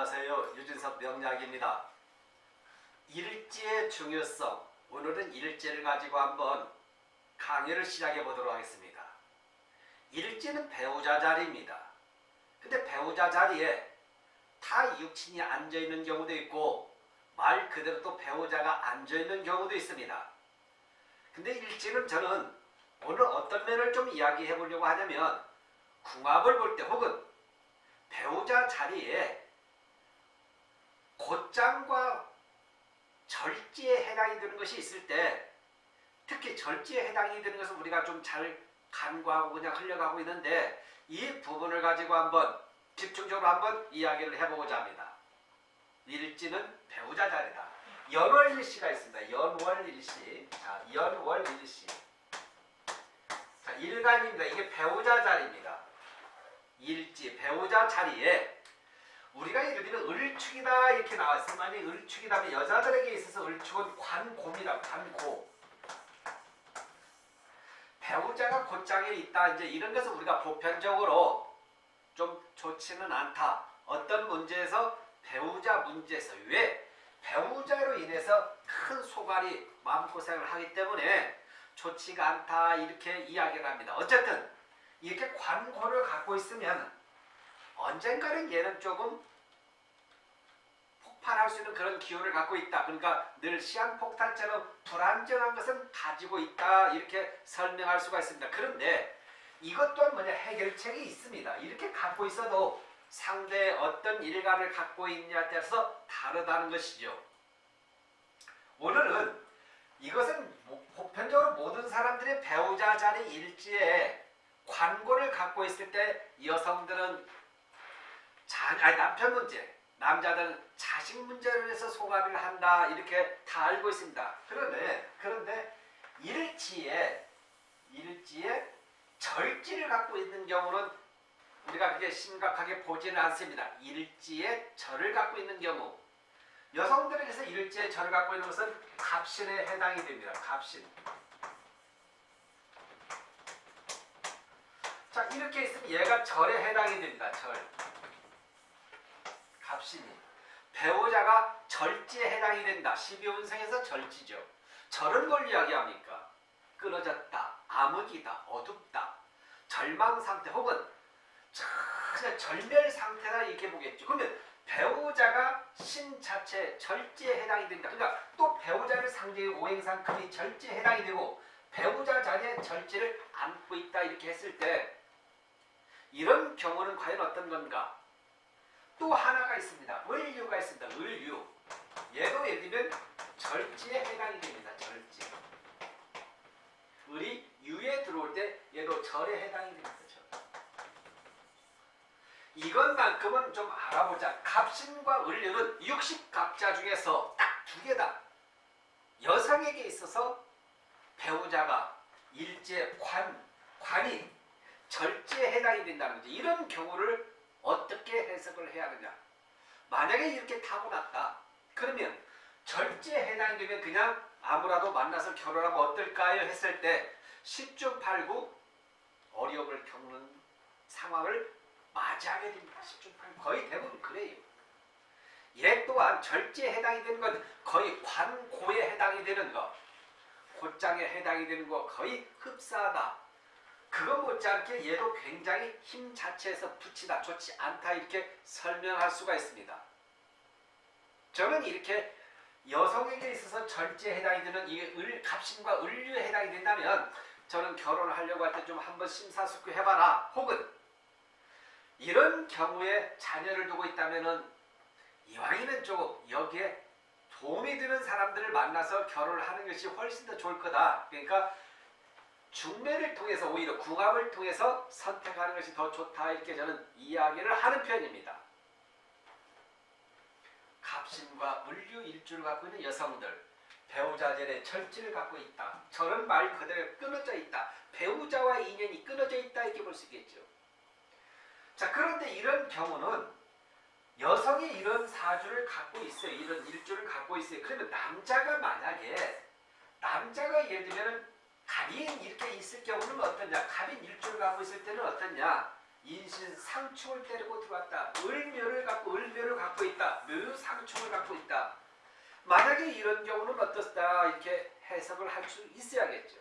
안녕하세요. 유진섭 명약입니다. 일지의 중요성. 오늘은 일지를 가지고 한번 강의를 시작해 보도록 하겠습니다. 일지는 배우자 자리입니다. 근데 배우자 자리에 타 육친이 앉아 있는 경우도 있고 말 그대로 또 배우자가 앉아 있는 경우도 있습니다. 근데 일지는 저는 오늘 어떤 면을 좀 이야기해 보려고 하냐면 궁합을 볼 때 혹은 배우자 자리에 곧장과 절지에 해당이 되는 것이 있을 때 특히 절지에 해당이 되는 것은 우리가 좀 잘 간과하고 그냥 흘려가고 있는데 이 부분을 가지고 한번 집중적으로 한번 이야기를 해보고자 합니다. 일지는 배우자 자리다. 연월일시가 있습니다. 연월일시. 자, 연월일시. 자, 일간입니다. 이게 배우자 자리입니다. 일지, 배우자 자리에 우리가 예를 들면 을축이다 이렇게 나왔으면 만약 을축이라면 여자들에게 있어서 을축은 관곰이다 관고. 배우자가 곧장에 있다. 이제 이런 것은 우리가 보편적으로 좀 좋지는 않다. 어떤 문제에서? 배우자 문제에서. 왜? 배우자로 인해서 큰 소갈이 마음고생을 하기 때문에 좋지가 않다. 이렇게 이야기를 합니다. 어쨌든 이렇게 관고를 갖고 있으면 언젠가는 얘는 조금 폭발할 수 있는 그런 기호를 갖고 있다. 그러니까 늘 시한폭탄처럼 불안정한 것은 가지고 있다. 이렇게 설명할 수가 있습니다. 그런데 이것 또한 뭐냐 해결책이 있습니다. 이렇게 갖고 있어도 상대의 어떤 일관을 갖고 있냐에 따라서 다르다는 것이죠. 오늘은 이것은 보편적으로 모든 사람들의 배우자 자리 일지에 관고를 갖고 있을 때 여성들은 자, 아니 남편 문제, 남자들은 자식 문제로 해서 소가를 한다 이렇게 다 알고 있습니다. 그런데 그런데 일지에 일지에 절지를 갖고 있는 경우는 우리가 그게 심각하게 보지는 않습니다. 일지에 절을 갖고 있는 경우 여성들에게서 일지에 절을 갖고 있는 것은 갑신에 해당이 됩니다. 갑신. 자 이렇게 있으면 얘가 절에 해당이 됩니다. 절. 배우자가 절지에 해당이 된다. 12운생에서 절지죠. 절은 뭘 이야기합니까? 끊어졌다. 암흑이다. 어둡다. 절망 상태 혹은 전혀 절멸 상태다 이렇게 보겠죠. 그러면 배우자가 신 자체 절지에 해당이 된다. 그러니까 또 배우자를 상징해 오행상 금이 절지에 해당이 되고 배우자 자리에 절지를 안고 있다 이렇게 했을 때 이런 경우는 과연 어떤 건가? 또 하나가 있습니다. 을유가 있습니다. 을유. 얘도 예를 들면 절지에 해당이 됩니다. 절지. 을이 유에 들어올 때 얘도 절에 해당이 됩니다. 절. 이것만큼은 좀 알아보자. 갑신과 을유는 60갑자 중에서 딱 두 개다. 여성에게 있어서 배우자가 일제 관, 관이 절제에 해당이 된다는 거죠. 이런 경우를 어떻게 해석을 해야 하느냐. 만약에 이렇게 타고났다. 그러면 절제에 해당이 되면 그냥 아무라도 만나서 결혼하면 어떨까요? 했을 때 10중 8구 어려움을 겪는 상황을 맞이하게 됩니다. 10중 8구 거의 대부분 그래요. 얘 또한 절제에 해당이 되는 건 거의 관고에 해당이 되는 것 곧장에 해당이 되는 거 거의 흡사하다. 그거 못지않게 얘도 굉장히 힘 자체에서 붙이다 좋지 않다 이렇게 설명할 수가 있습니다. 저는 이렇게 여성에게 있어서 절제에 해당이 되는 이 을, 갑신과 을류에 해당이 된다면 저는 결혼을 하려고 할 때 좀 한번 심사숙고 해봐라 혹은 이런 경우에 자녀를 두고 있다면 이왕이면 조금 여기에 도움이 되는 사람들을 만나서 결혼을 하는 것이 훨씬 더 좋을 거다. 그러니까 중매를 통해서 오히려 궁합을 통해서 선택하는 것이 더 좋다 이렇게 저는 이야기를 하는 편입니다. 갑신과 물류 일주를 갖고 있는 여성들 배우자전에 절지를 갖고 있다. 저는 말 그대로 끊어져 있다. 배우자와 인연이 끊어져 있다 이렇게 볼 수 있겠죠. 자 그런데 이런 경우는 여성이 이런 사주를 갖고 있어요. 이런 일주를 갖고 있어요. 그러면 남자가 만약에 남자가 예를 들면 갑인 이렇게 있을 경우는 어떠냐? 갑인 일주를 갖고 있을 때는 어떠냐? 인신 상충을 때리고 들어왔다. 을묘를 갖고 을묘를 갖고 있다. 묘상충을 갖고 있다. 만약에 이런 경우는 어떻다 이렇게 해석을 할 수 있어야겠죠.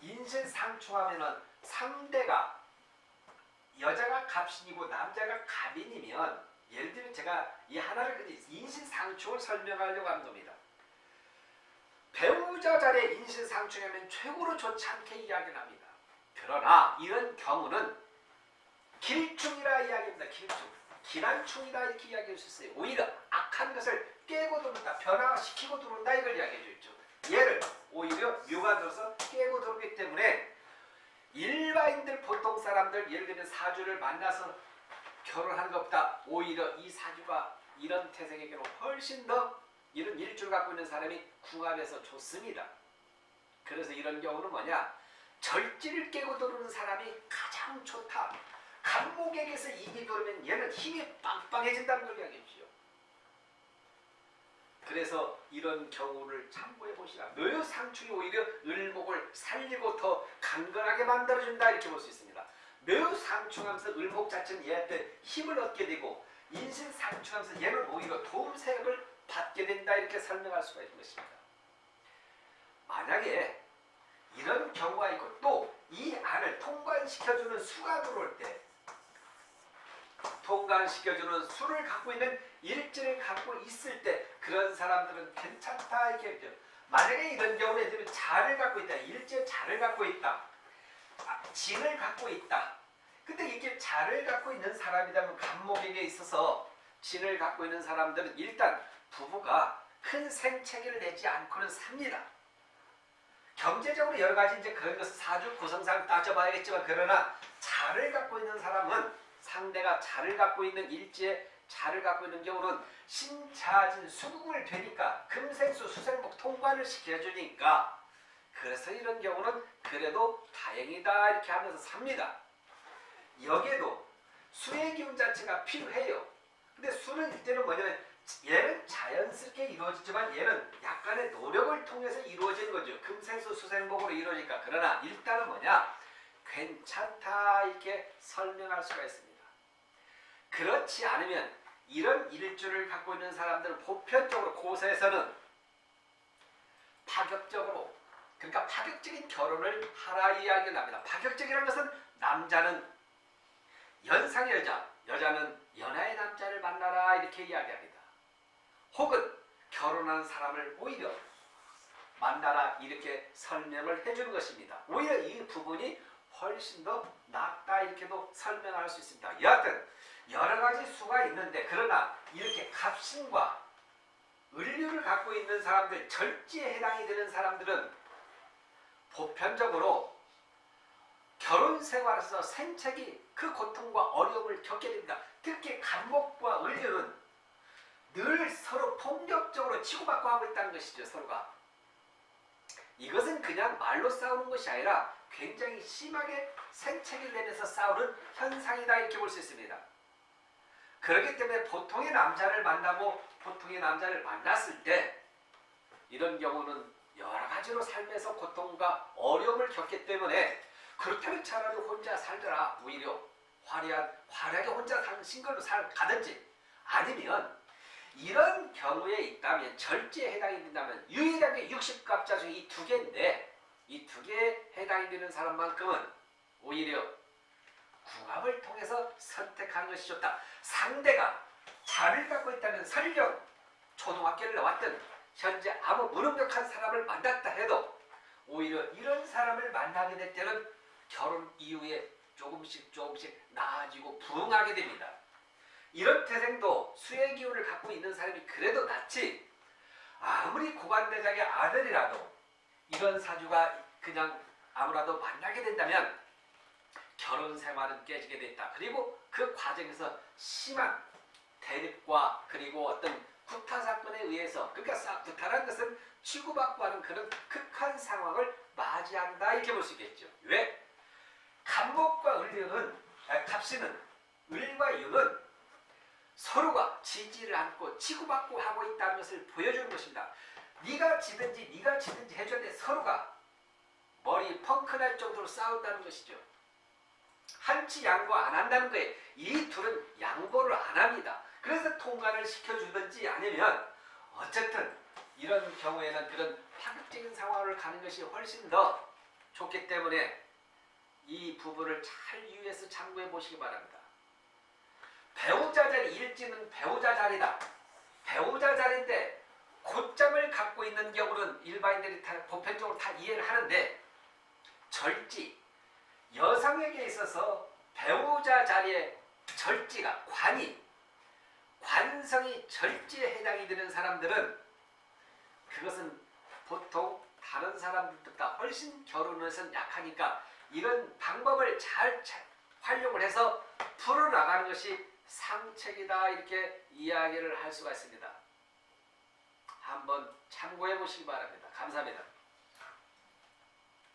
인신 상충하면은 상대가 여자가 갑신이고 남자가 갑인이면 예를 들면 제가 이 하나를 인신 상충을 설명하려고 하는 겁니다. 배우자 자리에 인신상충하면 최고로 좋지 않게 이야기를 합니다. 그러나 이런 경우는 길충이라 이야기합니다. 길충. 기난충이다 이렇게 이야기할 수 있어요. 오히려 악한 것을 깨고 들어온다. 변화시키고 들어온다 이걸 이야기해 주죠. 얘를 오히려 묘가 들어서 깨고 들어오기 때문에 일반인들 보통 사람들 예를 들면 사주를 만나서 결혼한 것보다 오히려 이 사주가 이런 태생에게는 훨씬 더 이런 일주를 갖고 있는 사람이 궁합에서 좋습니다. 그래서 이런 경우는 뭐냐 절지를 깨고 들어오는 사람이 가장 좋다. 간목에게서 입이 돌면 얘는 힘이 빵빵해진다는 걸 이야기해주죠. 그래서 이런 경우를 참고해 보시라. 묘상충이 오히려 을목을 살리고 더 강건하게 만들어준다 이렇게 볼 수 있습니다. 묘상충하면서 을목 자체는 얘한테 힘을 얻게 되고 인신상충하면서 얘는 오히려 도움색을 받게 된다 이렇게 설명할 수가 있는 것입니다. 만약에 이런 경우가 있고 또 이 안을 통관시켜주는 수가 들어올 때 통관시켜주는 수를 갖고 있는 일지를 갖고 있을 때 그런 사람들은 괜찮다 이렇게 했죠. 만약에 이런 경우는 예를 자를 갖고 있다. 일제 자를 갖고 있다. 아, 진을 갖고 있다. 근데 이게 자를 갖고 있는 사람이라면 간목에게 있어서 진을 갖고 있는 사람들은 일단 부부가 큰 생채기를 내지 않고는 삽니다. 경제적으로 여러 가지 이제 그런 것을 사주 구성상 따져봐야겠지만 그러나 자를 갖고 있는 사람은 상대가 자를 갖고 있는 일지에 자를 갖고 있는 경우는 신자진 수국을 되니까 금생수 수생목 통관을 시켜주니까 그래서 이런 경우는 그래도 다행이다 이렇게 하면서 삽니다. 여기에도 수의 기운 자체가 필요해요. 근데 수는 이때는 뭐냐면 얘는 자연스럽게 이루어지지만 얘는 약간의 노력을 통해서 이루어지는 거죠. 금생수 수생목으로 이루어지니까. 그러나 일단은 뭐냐? 괜찮다 이렇게 설명할 수가 있습니다. 그렇지 않으면 이런 일주를 갖고 있는 사람들은 보편적으로 고세에서는 파격적으로 그러니까 파격적인 결혼을 하라 이야기를 합니다. 파격적이라는 것은 남자는 연상의 여자, 여자는 연하의 남자를 만나라 이렇게 이야기합니다. 혹은 결혼한 사람을 오히려 만나라 이렇게 설명을 해주는 것입니다. 오히려 이 부분이 훨씬 더 낫다 이렇게도 설명할 수 있습니다. 여하튼 여러 가지 수가 있는데 그러나 이렇게 갑신과 을류를 갖고 있는 사람들 절지에 해당이 되는 사람들은 보편적으로 결혼 생활에서 생책이 그 고통과 어려움을 겪게 됩니다. 특히 간목과 을류는 늘 서로 폭력적으로 치고받고 하고 있다는 것이죠. 서로가. 이것은 그냥 말로 싸우는 것이 아니라 굉장히 심하게 생채기를 내면서 싸우는 현상이다 이렇게 볼 수 있습니다. 그렇기 때문에 보통의 남자를 만나고 보통의 남자를 만났을 때 이런 경우는 여러 가지로 삶에서 고통과 어려움을 겪기 때문에 그렇다면 차라리 혼자 살더라 오히려 화려한 화려하게 혼자 사는 싱글로 살 가든지 아니면 이런 경우에 있다면 절제에 해당이 된다면 유일하게 60갑자 중에 이 두 개인데 이 두 개에 해당이 되는 사람만큼은 오히려 궁합을 통해서 선택하는 것이 좋다. 상대가 자를 갖고 있다면 설령 초등학교를 나왔든 현재 아무 무능력한 사람을 만났다 해도 오히려 이런 사람을 만나게 될 때는 결혼 이후에 조금씩 조금씩 나아지고 부흥하게 됩니다. 이런 태생도 수의 기운을 갖고 있는 사람이 그래도 낫지 아무리 고관대장의 아들이라도 이런 사주가 그냥 아무라도 만나게 된다면 결혼 생활은 깨지게 됐다. 그리고 그 과정에서 심한 대립과 그리고 어떤 구타 사건에 의해서 그러니까 구타라는 것은 치고받고 하는 그런 극한 상황을 맞이한다 이렇게 볼 수 있겠죠. 왜? 간목과 을류는 아, 갑신은 을과 유는 서로가 지지를 않고 치고받고 하고 있다는 것을 보여주는 것입니다. 네가 지든지 네가 지든지 해줘야 돼. 서로가 머리 펑크날 정도로 싸운다는 것이죠. 한치 양보 안 한다는 거예요. 이 둘은 중간을 시켜주든지 아니면 어쨌든 이런 경우에는 그런 파격적인 상황을 가는 것이 훨씬 더 좋기 때문에 이 부분을 잘 유의해서 참고해 보시기 바랍니다. 배우자 자리 일지는 배우자 자리다. 배우자 자리인데 곧잠을 갖고 있는 경우는 일반인들이 다 보편적으로 다 이해를 하는데 절지 여성에게 있어서 배우자 자리에 절지가 관이 관성이 절지에 해당이 되는 사람들은 그것은 보통 다른 사람들보다 훨씬 결혼에선 약하니까 이런 방법을 잘 차- 활용을 해서 풀어나가는 것이 상책이다 이렇게 이야기를 할 수가 있습니다. 한번 참고해 보시기 바랍니다. 감사합니다.